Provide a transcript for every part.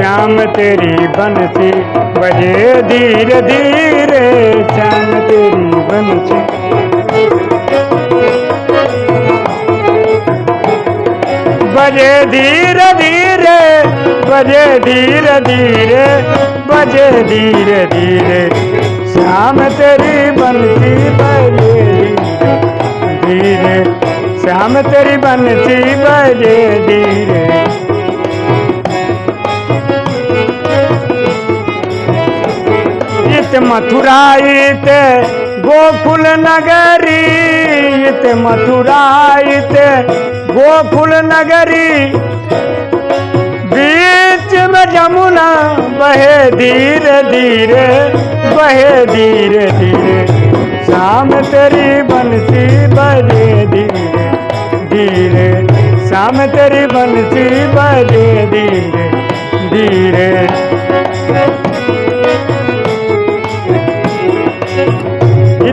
श्याम तेरी बंसी बजे धीरे धीरे श्याम तेरी बंसी बजे धीरे धीरे बजे धीरे धीरे बजे धीरे धीरे, श्याम तेरी बंसी बजे धीरे, श्याम तेरी बंसी बजे धीरे। इत मथुरा इत गोकुल नगरी इत मथुरा इत गोकुल नगरी। बीच में जमुना, बहे धीरे धीरे, बहे धीरे धीरे। शाम तेरी बंसी बजे धीरे धीरे। शाम तेरी बंसी बजे धीरे धीरे।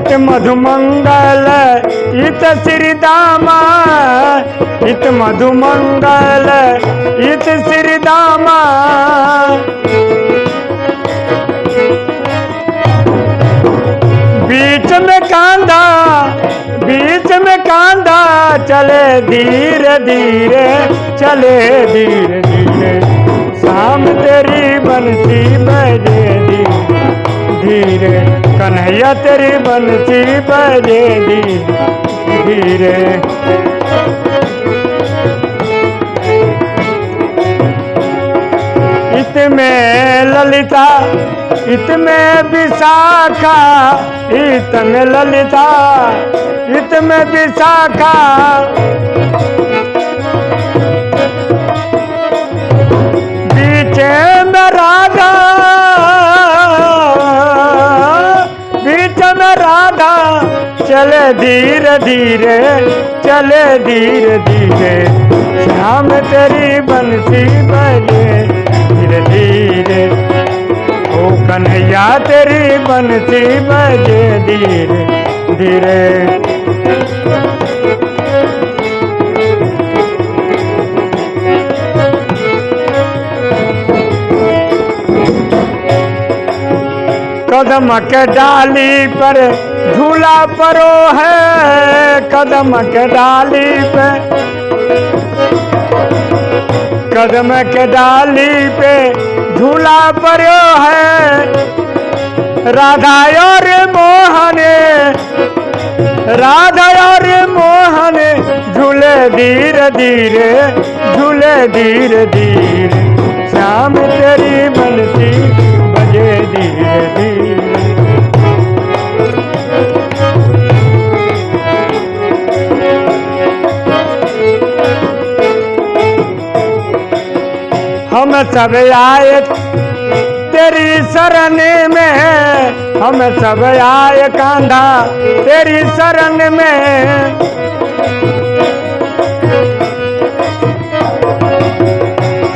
इत मधुमंगल, इत श्री दामा इत मधुमंगल, इत श्री दामा बीच में कांधा बीच में कांधा चले धीरे धीरे, चले धीरे धीरे। शाम तेरी बनती, बजे धीरे। कन्हैया तेरी बंसी बजे धीरे धीरे। इत में ललिता इत में विशाखा इत में ललिता इत में विशाखा। चले धीरे धीरे, चले धीरे धीरे। श्याम तेरी बंसी बजे धीरे धीरे। ओ कन्हैया तेरी बंसी बजे धीरे धीरे। कदम के डाली पर झूला परो है, कदम के डाली पे। कदम के डाली पे झूला परो है, राधा और मोहन, राधा और मोहन, झूले धीरे धीरे, झूले धीरे धीरे। श्याम तेरी बंसी हम सब आए, तेरी शरण में हम सब आए कांधा, तेरी शरण में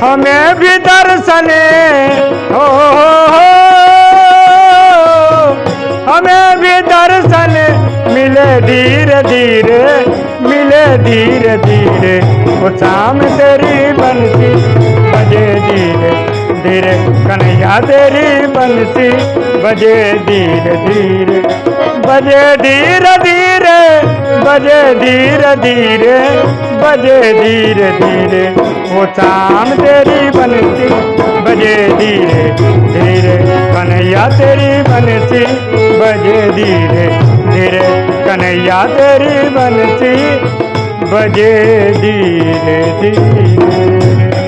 हमें भी दर्शन हो। हमें भी दर्शन मिले धीरे धीरे, मिले धीरे धीरे। वो शाम तेरी बजे धीरे धीरे कन्हैया तेरी बंसी, बजे धीरे धीरे बजे धीरे धीरे बजे धीरे धीरे बजे धीरे धीरे वो शाम तेरी बंसी, बजे धीरे धीरे कन्हैया तेरी बंसी, बजे धीरे धीरे कन्हैया तेरी बंसी, बजे धीरे धीरे